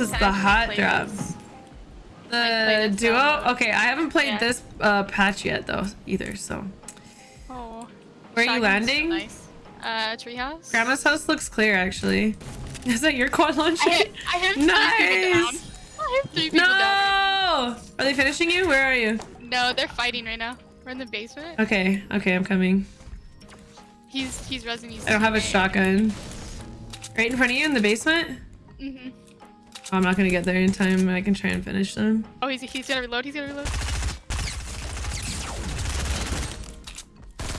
This is the hot drops? The duo? Okay, I haven't played Yeah. this uh, patch yet though either. So Oh. where are you Shotgun's so landing? Nice. Uh, treehouse. Grandma's house looks clear actually. Is that your quad launcher? I hit, I hit three people down. nice. I hit three people No! down. Are they finishing you? Where are you? No, they're fighting right now. We're in the basement. Okay, okay, I'm coming. He's he's resing. I don't have a shotgun. Right in front of you in the basement? Mm-hmm. Oh, I'm not gonna get there in time. I can try and finish them. Oh, he's he's gonna reload. He's gonna reload.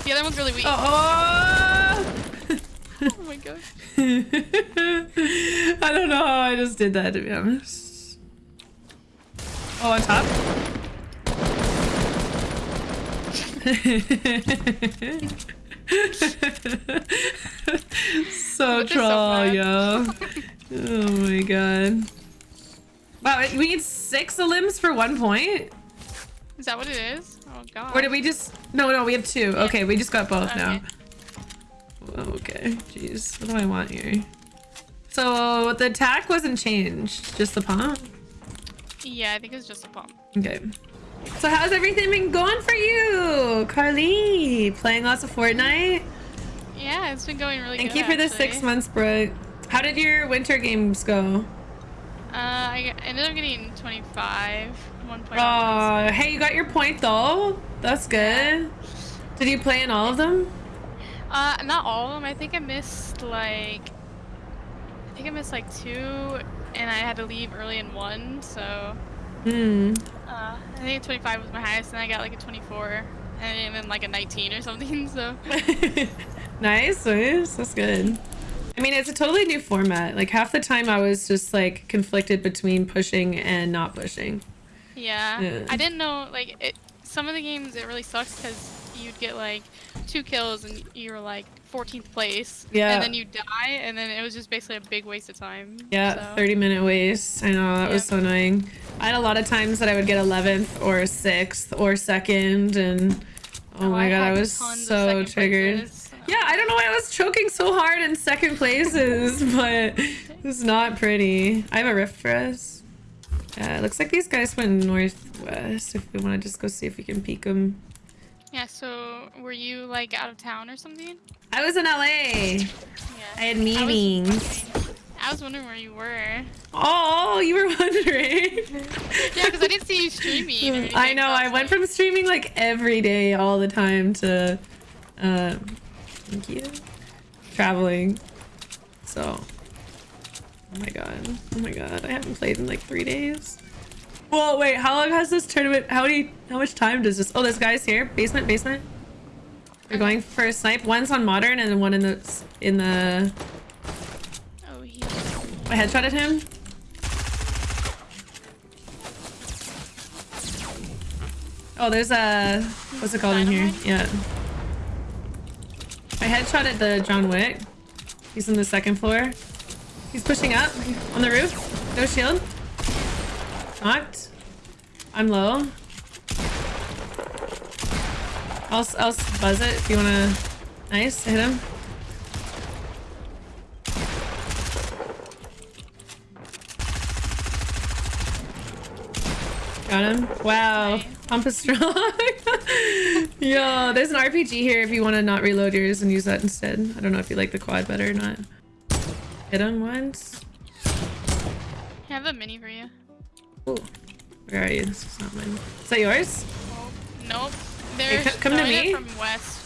The other one's really weak. Oh! oh my gosh. I don't know how I just did that to be honest. Oh, on top? so is so troll, yo. Oh my god. Wow, we need six limbs for one point? Is that what it is? Oh god. Or did we just... No, no, we have two. Okay, we just got both now. Okay. Okay, jeez. What do I want here? So the attack wasn't changed, just the pump? Yeah, I think it's just a pump. Okay. So how's everything been going for you? Carly, playing lots of Fortnite? Yeah, it's been going really Thank good. you for the six months, Brooke. How did your winter games go? Uh, I ended up getting 25. One point. Oh, hey, you got your point though. That's good. Did you play in all of them? Uh, not all of them. I think I missed like. I think I missed like two, and I had to leave early in one. So, Hmm. uh, I think 25 was my highest, and I got like a 24, and then like a 19 or something. So, nice, nice. That's good. I mean, it's a totally new format. Like half the time I was just like conflicted between pushing and not pushing. yeah. Yeah. I didn't know like it. Some of the games it really sucks because you'd get like two kills and you were like 14th place. Yeah. And then you die, and then it was just basically a big waste of time. Yeah, so. 30 minute waste. I know, that was so annoying. I had a lot of times that I would get 11th or 6th or 2nd and oh, oh my god, I was so triggered. places. Yeah, I don't know why I was choking so hard in second places, but it's not pretty. I have a rift for us. Yeah, it looks like these guys went northwest. If we want to just go see if we can peek them. Yeah, so were you like out of town or something? I was in LA. Yeah. I had was meetings. wondering- I was wondering where you were. Oh, you were wondering. Yeah, because I didn't see you streaming. I know. I went from streaming like every day, all the time, to uh, thank you, traveling. So, oh my god, oh my god, I haven't played in like three days. Whoa, wait, how long has this tournament? How many? How much time does this? Oh, this guy's here. Basement, basement. We're going for a snipe. One's on modern, and then one in the in the. Oh, he. I headshotted him. Oh, there's a what's it called in here? Yeah. I at the John Wick. He's on the second floor. He's pushing up on the roof. No shield. Knocked. I'm low. I'll I'll buzz it if you wanna. Nice, hit him. Got him. Wow. Nice. Pump is strong. Yo, there's an RPG here if you want to not reload yours and use that instead. I don't know if you like the quad better or not. Hit him once. I have a mini for you. Ooh. Where are you? This is not mine. Is that yours? Oh, nope. They're co- come to me. from west.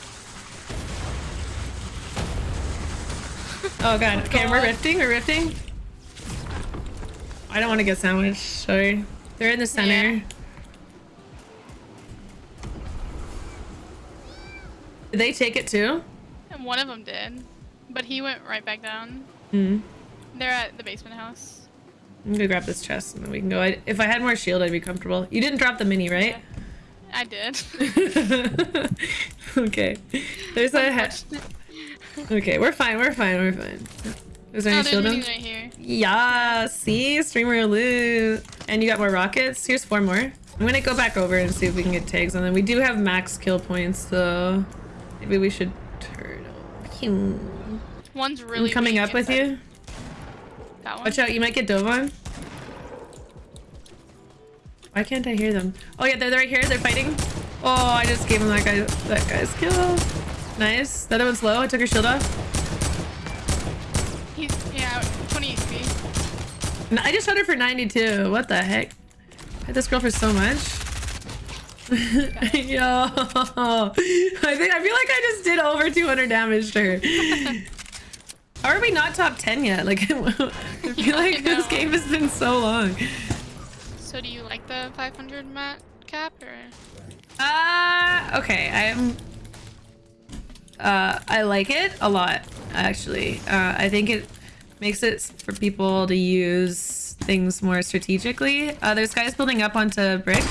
Oh god. Oh, okay, we're rifting. We're rifting. I don't want to get sandwiched. Sorry. They're in the center. Yeah. Did they take it too? And one of them did, but he went right back down. Hmm. They're at the basement house. I'm gonna grab this chest and then we can go. I, if I had more shield, I'd be comfortable. You didn't drop the mini, right? I did. okay. There's a he- Okay, we're fine, we're fine, we're fine. Is there oh, any shield right here. Yeah, see? Streamer loot. And you got more rockets? Here's four more. I'm gonna go back over and see if we can get tags on them. We do have max kill points, so maybe we should turn over. One's really I'm coming up with inside. you. That one. Watch out, you might get dove on. Why can't I hear them? Oh yeah, they're right here. They're fighting. Oh, I just gave him that guy that guy's kill. Nice. The other one's low. I took her shield off. I just shot her for 92. What the heck? I hit this girl for so much. Yo, I think I feel like I just did over 200 damage to her. How are we not top 10 yet? Like, I feel Yeah, I like this game has been so long. So do you like the 500 mat cap or? Uh, okay, I'm. Uh, I like it a lot, actually. Uh, I think it makes it for people to use things more strategically. Uh, there's guys building up onto brick.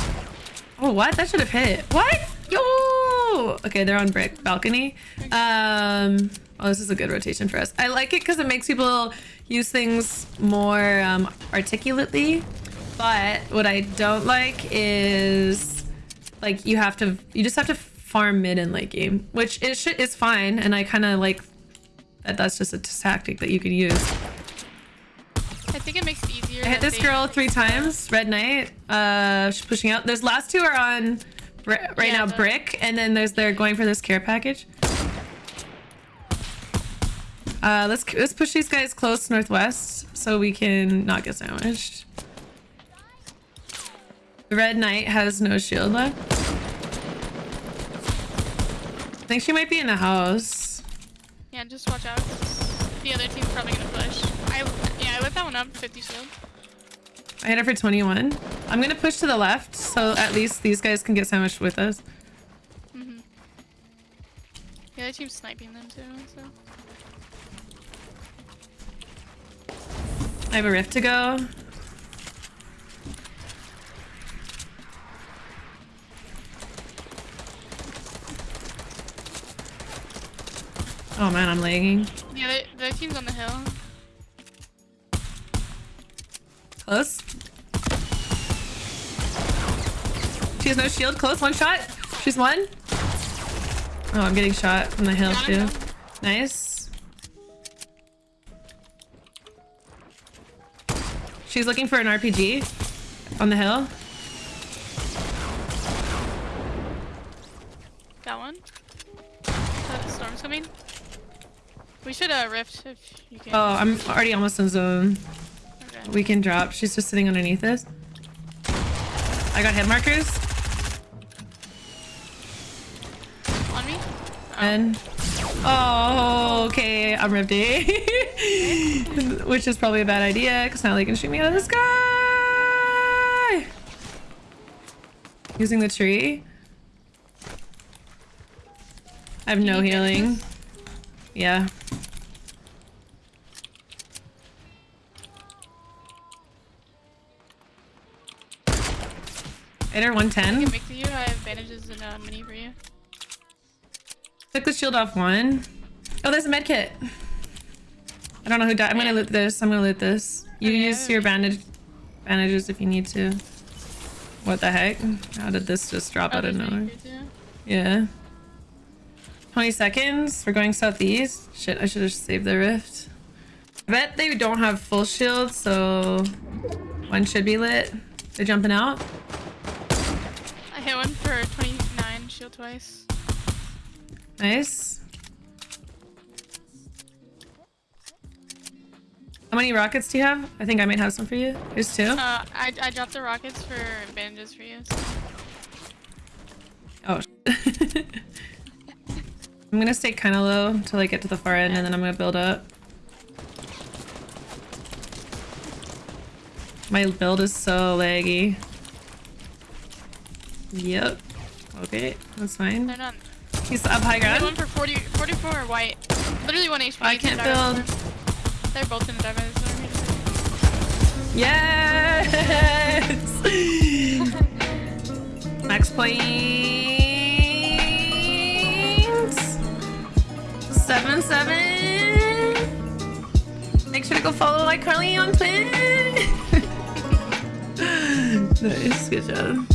Oh, what? That should have hit. What? Yo! Okay, they're on brick balcony. Um, oh, this is a good rotation for us. I like it because it makes people use things more um, articulately. But what I don't like is like you have to you just have to farm mid and late game which is is fine and i kind of like that that's just a tactic that you can use. I think it makes it easier. i hit this girl three times red knight uh she's pushing out. There's last two are on right Yeah, now brick and then there's they're going for this care package. Uh let's let's push these guys close northwest so we can not get sandwiched. The red knight has no shield left. I think she might be in the house. Yeah, just watch out. The other team's probably gonna push. I yeah, I lit that one up. 50 shield. I hit her for 21. I'm gonna push to the left, so at least these guys can get sandwiched with us. Mm-hmm. The other team's sniping them too. So I have a rift to go. Oh man, I'm lagging. the other the team's on the hill. Close. She has no shield. Close. One shot. She's one. Oh, I'm getting shot from the hill too. Nice. She's looking for an RPG on the hill. That one. The storm's coming. We should uh rift if you can. Oh, I'm already almost in zone. Okay. We can drop. She's just sitting underneath us. I got head markers. On me. Oh. And oh, okay, I'm ripped Which is probably a bad idea because now they can shoot me out of the sky. Using the tree. I have no healing. Yeah. Hit her I 110. can make to you. I have bandages and uh, mini for you. Took the shield off one. Oh, there's a med kit. I don't know who died. I'm gonna loot this. I'm gonna loot this. You Okay. use your bandage bandages if you need to. What the heck? How did this just drop Oh, out of nowhere? for you too. Yeah. 20 seconds. We're going southeast. Shit, I should have saved the rift. I bet they don't have full shield, so one should be lit. They're jumping out. Hit one for 29 shield twice. Nice. How many rockets do you have? I think I might have some for you. Here's two. Uh, I, I dropped the rockets for bandages for you. So. Oh. I'm gonna stay kind of low until I get to the far end, and then I'm gonna build up. My build is so laggy. Yep. Okay, that's fine. They're. He's up high hit one for 40, 44 white. Literally one HP. I can't build. They're both in the dive zone. Yes! Max points. Seven seven. Make sure to go follow like Carly on Twitch. nice, good job.